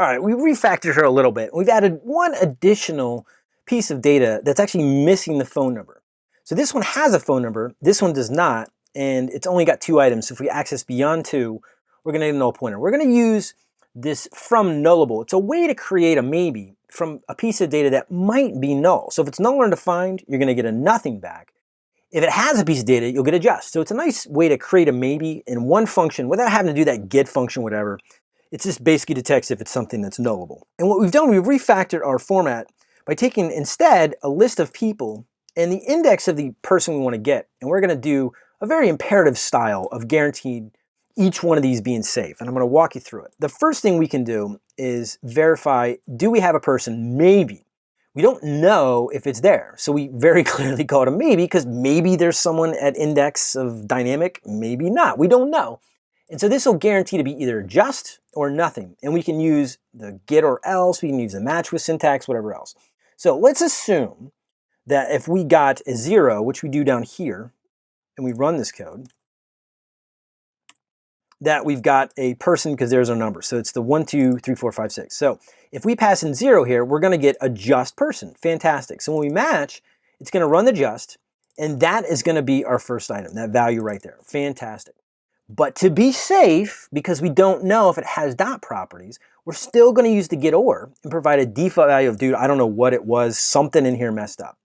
All right, we refactored her a little bit. We've added one additional piece of data that's actually missing the phone number. So this one has a phone number, this one does not, and it's only got two items. So if we access beyond two, we're gonna get a null pointer. We're gonna use this from nullable. It's a way to create a maybe from a piece of data that might be null. So if it's null or undefined, you're gonna get a nothing back. If it has a piece of data, you'll get a just. So it's a nice way to create a maybe in one function without having to do that get function, whatever. It just basically detects if it's something that's nullable. And what we've done, we've refactored our format by taking instead a list of people and the index of the person we want to get. And we're going to do a very imperative style of guaranteed each one of these being safe. And I'm going to walk you through it. The first thing we can do is verify, do we have a person? Maybe. We don't know if it's there. So we very clearly call it a maybe because maybe there's someone at index of dynamic, maybe not. We don't know. And so this will guarantee to be either just or nothing. And we can use the get or else, we can use the match with syntax, whatever else. So let's assume that if we got a zero, which we do down here, and we run this code, that we've got a person because there's our number. So it's the one, two, three, four, five, six. So if we pass in zero here, we're gonna get a just person. Fantastic. So when we match, it's gonna run the just, and that is gonna be our first item, that value right there. Fantastic. But to be safe, because we don't know if it has dot properties, we're still going to use the get or and provide a default value of, dude, I don't know what it was, something in here messed up.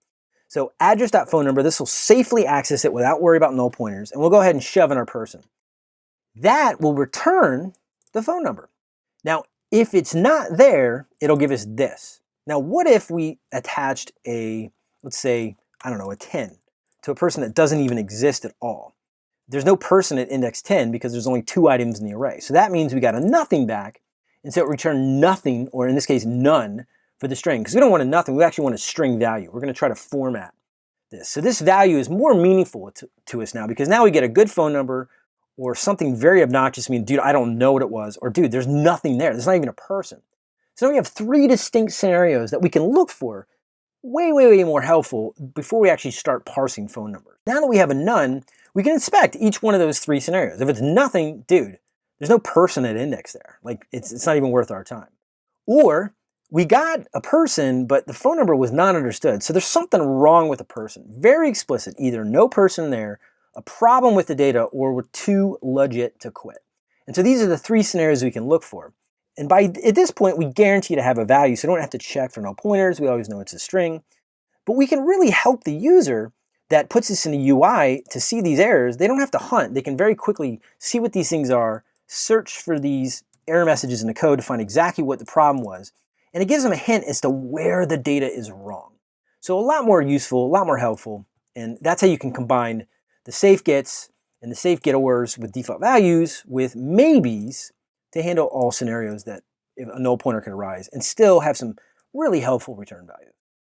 So address.phone number, this will safely access it without worry about null pointers, and we'll go ahead and shove in our person. That will return the phone number. Now, if it's not there, it'll give us this. Now, what if we attached a, let's say, I don't know, a 10 to a person that doesn't even exist at all? There's no person at index 10 because there's only two items in the array. So that means we got a nothing back, and so it returned nothing, or in this case, none, for the string. Because we don't want a nothing, we actually want a string value. We're going to try to format this. So this value is more meaningful to, to us now because now we get a good phone number or something very obnoxious, I mean, dude, I don't know what it was, or dude, there's nothing there. There's not even a person. So now we have three distinct scenarios that we can look for way, way, way more helpful before we actually start parsing phone numbers. Now that we have a none, we can inspect each one of those three scenarios. If it's nothing, dude, there's no person at index there. Like it's, it's not even worth our time. Or we got a person, but the phone number was not understood. So there's something wrong with the person. Very explicit, either no person there, a problem with the data, or we're too legit to quit. And so these are the three scenarios we can look for. And by at this point, we guarantee to have a value, so we don't have to check for null pointers. We always know it's a string. But we can really help the user that puts this in the UI to see these errors. They don't have to hunt. They can very quickly see what these things are, search for these error messages in the code to find exactly what the problem was. And it gives them a hint as to where the data is wrong. So a lot more useful, a lot more helpful. And that's how you can combine the safe gets and the safe get ors with default values with maybes to handle all scenarios that a null pointer can arise and still have some really helpful return values.